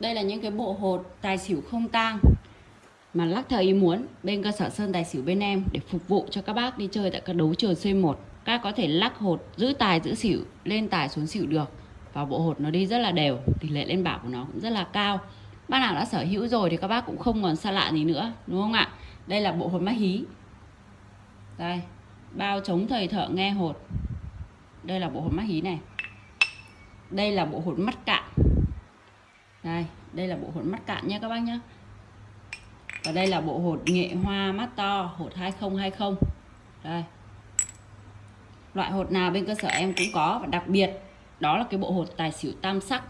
Đây là những cái bộ hột tài xỉu không tang mà lắc theo ý muốn bên cơ sở Sơn Tài Xỉu bên em để phục vụ cho các bác đi chơi tại các đấu trường C1. Các có thể lắc hột giữ tài giữ xỉu, lên tài xuống xỉu được. Và bộ hột nó đi rất là đều, tỷ lệ lên bảo của nó cũng rất là cao. Bác nào đã sở hữu rồi thì các bác cũng không còn xa lạ gì nữa, đúng không ạ? Đây là bộ hột mắt hí. Đây, bao chống thầy thợ nghe hột. Đây là bộ hột mắt hí này. Đây là bộ hột mắt cạn. Đây, đây là bộ hột mắt cạn nha các bác nhé và đây là bộ hột nghệ hoa mắt to hột 2020 đây. Loại hột nào bên cơ sở em cũng có và đặc biệt đó là cái bộ hột tài xỉu tam sắc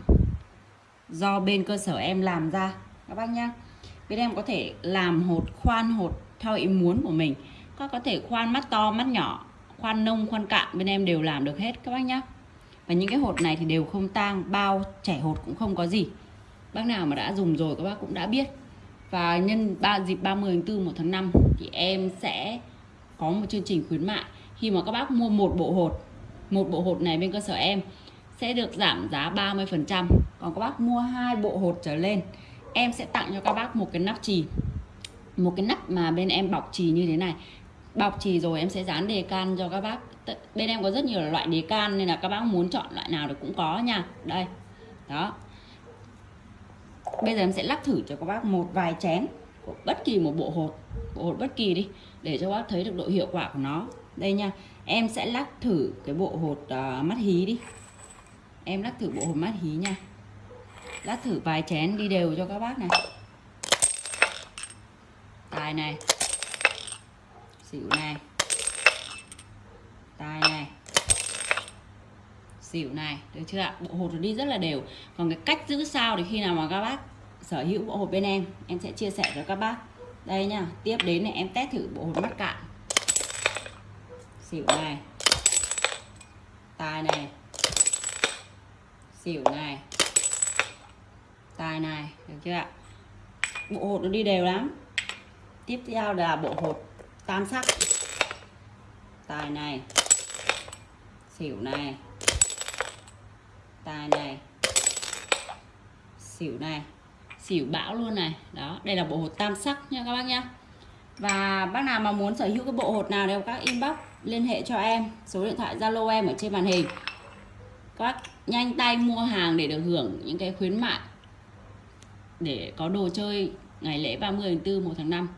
do bên cơ sở em làm ra các bác nhá. Bên em có thể làm hột khoan hột theo ý muốn của mình. Các có thể khoan mắt to mắt nhỏ khoan nông khoan cạn bên em đều làm được hết các bác nhá. Và những cái hột này thì đều không tang bao trẻ hột cũng không có gì bác nào mà đã dùng rồi các bác cũng đã biết. Và nhân ba, dịp 30 tháng 4 1 tháng 5 thì em sẽ có một chương trình khuyến mại. Khi mà các bác mua một bộ hột, một bộ hột này bên cơ sở em sẽ được giảm giá 30% còn các bác mua hai bộ hột trở lên, em sẽ tặng cho các bác một cái nắp trì một cái nắp mà bên em bọc trì như thế này. Bọc trì rồi em sẽ dán đề can cho các bác. Bên em có rất nhiều loại đề can nên là các bác muốn chọn loại nào thì cũng có nha. Đây, đó bây giờ em sẽ lắc thử cho các bác một vài chén của bất kỳ một bộ hột bộ hột bất kỳ đi để cho các bác thấy được độ hiệu quả của nó. Đây nha em sẽ lắc thử cái bộ hột uh, mắt hí đi. Em lắc thử bộ hột mắt hí nha. Lắc thử vài chén đi đều cho các bác này. Tài này xỉu này tài này xỉu này, được chưa ạ? Bộ hột đi rất là đều. Còn cái cách giữ sao thì khi nào mà các bác sở hữu bộ hột bên em em sẽ chia sẻ cho các bác. Đây nha tiếp đến này em test thử bộ hột mắt cạn. Xỉu này. Tài này. Xỉu này. Tài này, được chưa ạ? Bộ hột nó đi đều lắm. Tiếp theo là bộ hột tam sắc. Tài này. Xỉu này tài này. Xỉu này. Xỉu bão luôn này. Đó, đây là bộ hột tam sắc nha các bác nhá. Và bác nào mà muốn sở hữu cái bộ hột nào đều các inbox liên hệ cho em. Số điện thoại zalo em ở trên màn hình. Các bác nhanh tay mua hàng để được hưởng những cái khuyến mại để có đồ chơi ngày lễ 30 tháng 4 1 tháng 5